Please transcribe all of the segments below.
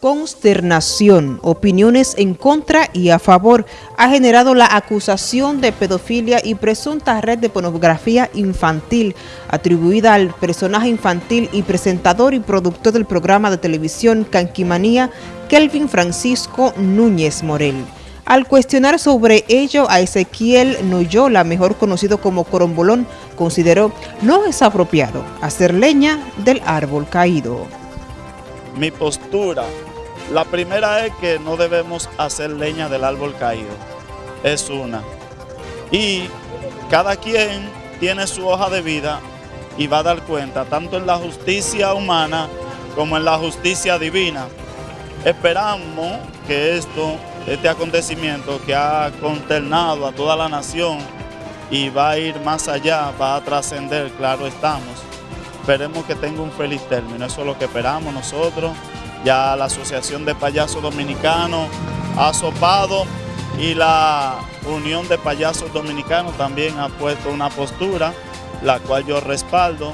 Consternación, opiniones en contra y a favor ha generado la acusación de pedofilia y presunta red de pornografía infantil atribuida al personaje infantil y presentador y productor del programa de televisión Canquimanía, Kelvin Francisco Núñez Morel. Al cuestionar sobre ello a Ezequiel Noyola, mejor conocido como Corombolón, consideró no es apropiado hacer leña del árbol caído. Mi postura la primera es que no debemos hacer leña del árbol caído. Es una. Y cada quien tiene su hoja de vida y va a dar cuenta, tanto en la justicia humana como en la justicia divina. Esperamos que esto, este acontecimiento que ha consternado a toda la nación y va a ir más allá, va a trascender, claro estamos. Esperemos que tenga un feliz término, eso es lo que esperamos nosotros. Ya la Asociación de Payasos Dominicanos ha sopado y la Unión de Payasos Dominicanos también ha puesto una postura, la cual yo respaldo.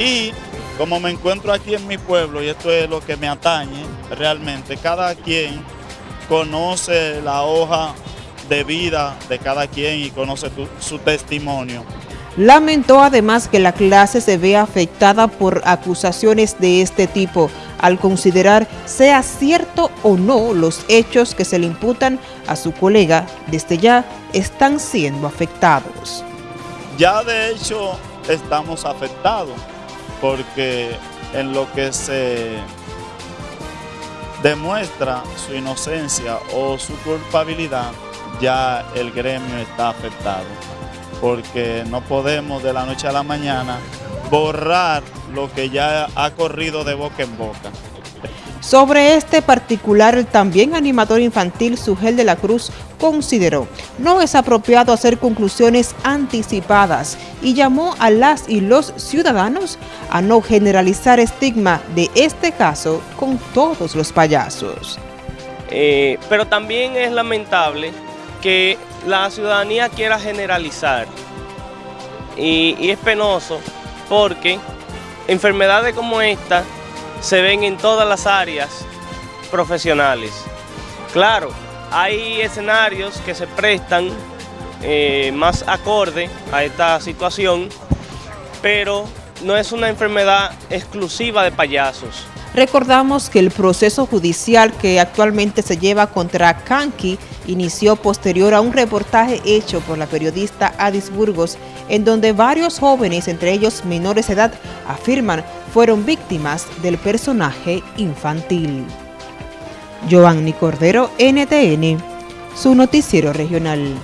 Y como me encuentro aquí en mi pueblo, y esto es lo que me atañe realmente, cada quien conoce la hoja de vida de cada quien y conoce su testimonio. Lamentó además que la clase se vea afectada por acusaciones de este tipo, al considerar sea cierto o no los hechos que se le imputan a su colega, desde ya están siendo afectados. Ya de hecho estamos afectados, porque en lo que se demuestra su inocencia o su culpabilidad, ya el gremio está afectado porque no podemos de la noche a la mañana borrar lo que ya ha corrido de boca en boca. Sobre este particular, el también animador infantil Sugel de la Cruz consideró no es apropiado hacer conclusiones anticipadas y llamó a las y los ciudadanos a no generalizar estigma de este caso con todos los payasos. Eh, pero también es lamentable que la ciudadanía quiera generalizar y, es penoso porque enfermedades como esta se ven en todas las áreas profesionales. Claro, hay escenarios que se prestan eh, más acorde a esta situación, pero no es una enfermedad exclusiva de payasos. Recordamos que el proceso judicial que actualmente se lleva contra Kanki inició posterior a un reportaje hecho por la periodista Adis Burgos, en donde varios jóvenes, entre ellos menores de edad, afirman fueron víctimas del personaje infantil. Giovanni Cordero, NTN, su noticiero regional.